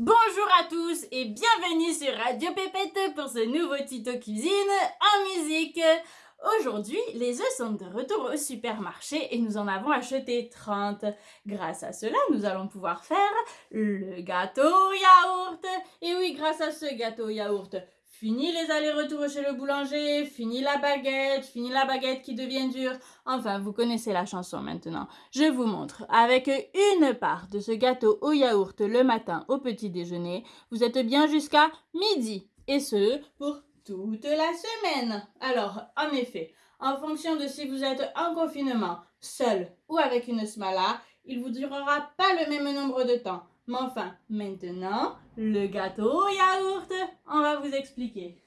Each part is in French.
Bonjour à tous et bienvenue sur Radio Pépette pour ce nouveau tuto cuisine musique. Aujourd'hui, les œufs sont de retour au supermarché et nous en avons acheté 30. Grâce à cela, nous allons pouvoir faire le gâteau yaourt. Et oui, grâce à ce gâteau yaourt, Fini les allers-retours chez le boulanger, fini la baguette, fini la baguette qui devient dure. Enfin, vous connaissez la chanson maintenant. Je vous montre. Avec une part de ce gâteau au yaourt le matin au petit déjeuner, vous êtes bien jusqu'à midi. Et ce, pour toute la semaine. Alors, en effet, en fonction de si vous êtes en confinement, seul ou avec une smala, il vous durera pas le même nombre de temps. Mais enfin, maintenant, le gâteau au yaourt, on va vous expliquer.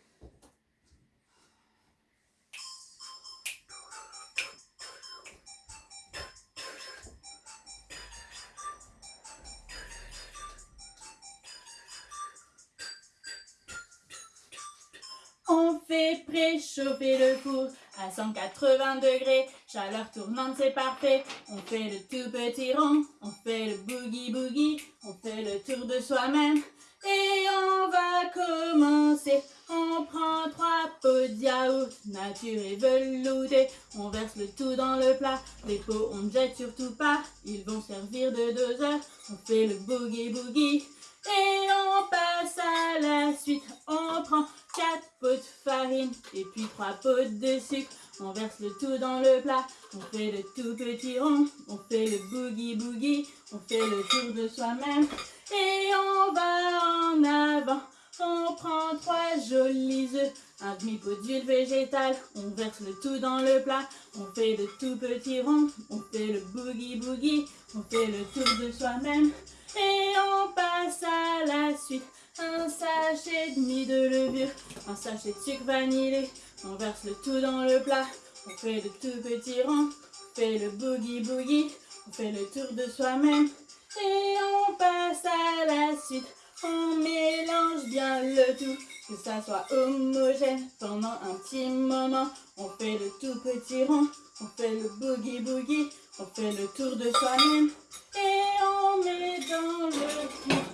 On fait préchauffer le four à 180 degrés, chaleur tournante c'est parfait. On fait le tout petit rond, on fait le boogie boogie, on fait le tour de soi-même. Et on va commencer. On prend trois pots de yaourt, nature et velouté. On verse le tout dans le plat. Les pots on ne jette surtout pas, ils vont servir de doseur. On fait le boogie boogie. Et on passe à la suite. On prend 4 pots de farine et puis 3 pots de sucre. On verse le tout dans le plat, on fait le tout petit rond, on fait le boogie boogie, on fait le tour de soi-même et on va en avant. On prend trois jolis œufs, un demi-pot d'huile végétale, on verse le tout dans le plat, on fait le tout petit rond, on fait le boogie boogie, on fait le tour de soi-même et on passe à la suite un sachet demi de levure, un sachet de sucre vanillé. On verse le tout dans le plat, on fait le tout petit rond, on fait le boogie boogie, on fait le tour de soi-même et on passe à la suite. On mélange bien le tout, que ça soit homogène pendant un petit moment. On fait le tout petit rond, on fait le boogie boogie, on fait le tour de soi-même et on met dans le.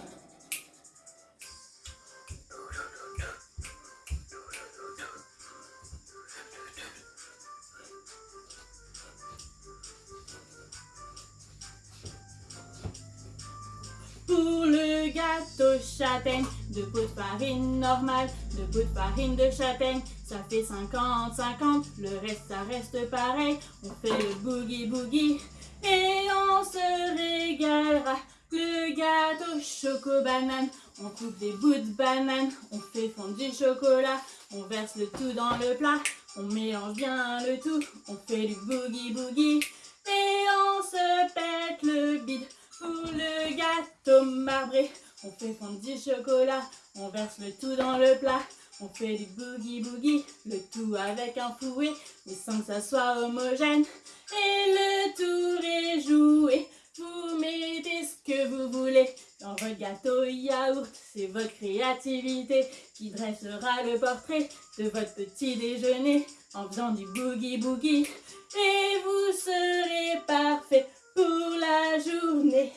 Gâteau châtaigne, deux pots de farine normale, deux pots de farine de châtaigne, ça fait 50-50, le reste ça reste pareil, on fait le boogie boogie et on se régalera. Le gâteau choco banane, on coupe des bouts de banane, on fait fondre du chocolat, on verse le tout dans le plat, on mélange bien le tout, on fait du boogie boogie et on se pète le bide. Pour le gâteau marbré, on fait fondre du chocolat, on verse le tout dans le plat. On fait du boogie boogie, le tout avec un fouet, mais sans que ça soit homogène. Et le tour est joué, vous mettez ce que vous voulez dans votre gâteau yaourt. C'est votre créativité qui dressera le portrait de votre petit déjeuner en faisant du boogie boogie. Et vous serez parfait pour la journée.